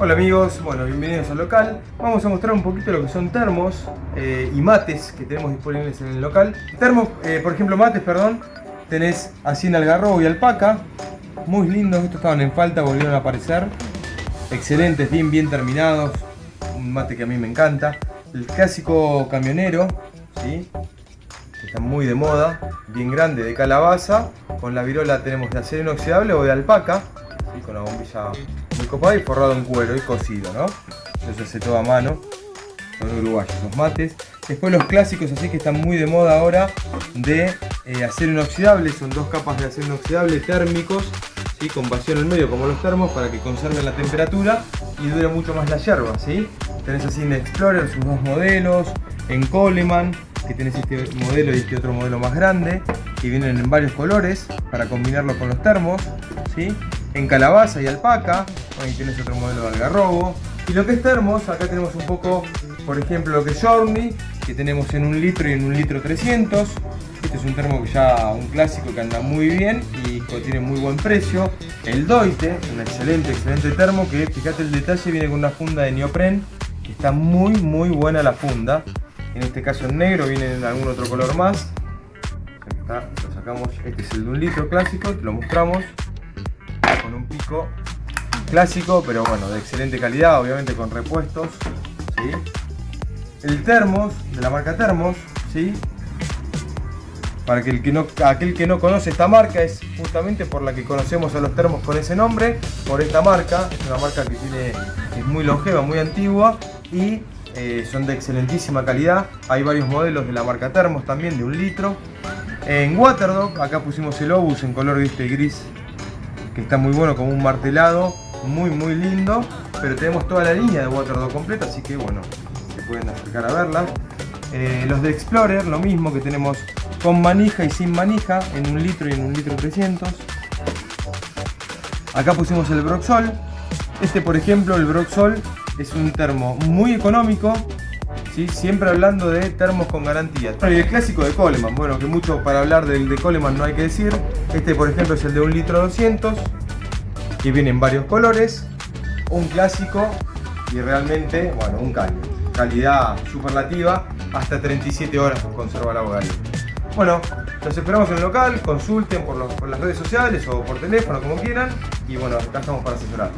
Hola amigos, bueno, bienvenidos al local. Vamos a mostrar un poquito lo que son termos eh, y mates que tenemos disponibles en el local. Termos, eh, por ejemplo, mates, perdón, tenés así en algarrobo y alpaca. Muy lindos, estos estaban en falta, volvieron a aparecer. Excelentes, bien, bien terminados. Un mate que a mí me encanta. El clásico camionero, ¿sí? Que está muy de moda, bien grande, de calabaza. Con la virola tenemos de acero inoxidable o de alpaca, con la bombilla muy copada y forrado en cuero y cocido, ¿no? Eso se hace todo a mano. Son uruguayos los mates. Después los clásicos así que están muy de moda ahora de eh, acero inoxidable. Son dos capas de acero inoxidable térmicos ¿sí? con vacío en el medio como los termos para que conserven la temperatura y dure mucho más la yerba. ¿sí? Tenés así en Explorer sus dos modelos, en Coleman que tenés este modelo y este otro modelo más grande que vienen en varios colores para combinarlo con los termos. ¿sí? En calabaza y alpaca, ahí tienes otro modelo de algarrobo. Y lo que es termos, acá tenemos un poco, por ejemplo, lo que es Journey, que tenemos en un litro y en un litro 300. Este es un termo que ya, un clásico que anda muy bien y tiene muy buen precio. El Doite, un excelente, excelente termo que, fíjate el detalle, viene con una funda de neopren, que está muy, muy buena la funda. En este caso en negro, viene en algún otro color más. Acá lo sacamos, este es el de un litro clásico, te lo mostramos. Clásico, pero bueno, de excelente calidad, obviamente con repuestos. ¿sí? El termos, de la marca Termos, ¿sí? Para que, el que no, aquel que no conoce esta marca es justamente por la que conocemos a los termos con ese nombre, por esta marca, es una marca que tiene, es muy longeva, muy antigua y eh, son de excelentísima calidad. Hay varios modelos de la marca Termos también, de un litro. En Waterdog, acá pusimos el Obus en color gris, que está muy bueno, como un martelado, muy muy lindo. Pero tenemos toda la línea de Waterdog completa, así que bueno, se pueden acercar a verla. Eh, los de Explorer, lo mismo que tenemos con manija y sin manija, en un litro y en un litro 300. Acá pusimos el Broxol. Este, por ejemplo, el Broxol es un termo muy económico, ¿sí? siempre hablando de termos con garantía. Y el clásico de Coleman, bueno, que mucho para hablar del de Coleman no hay que decir. Este, por ejemplo, es el de un litro 200, que viene en varios colores. Un clásico y realmente, bueno, un caño. Calidad superlativa, hasta 37 horas conserva agua caliente. Bueno, los esperamos en el local, consulten por, por las redes sociales o por teléfono, como quieran. Y bueno, acá estamos para asesorar.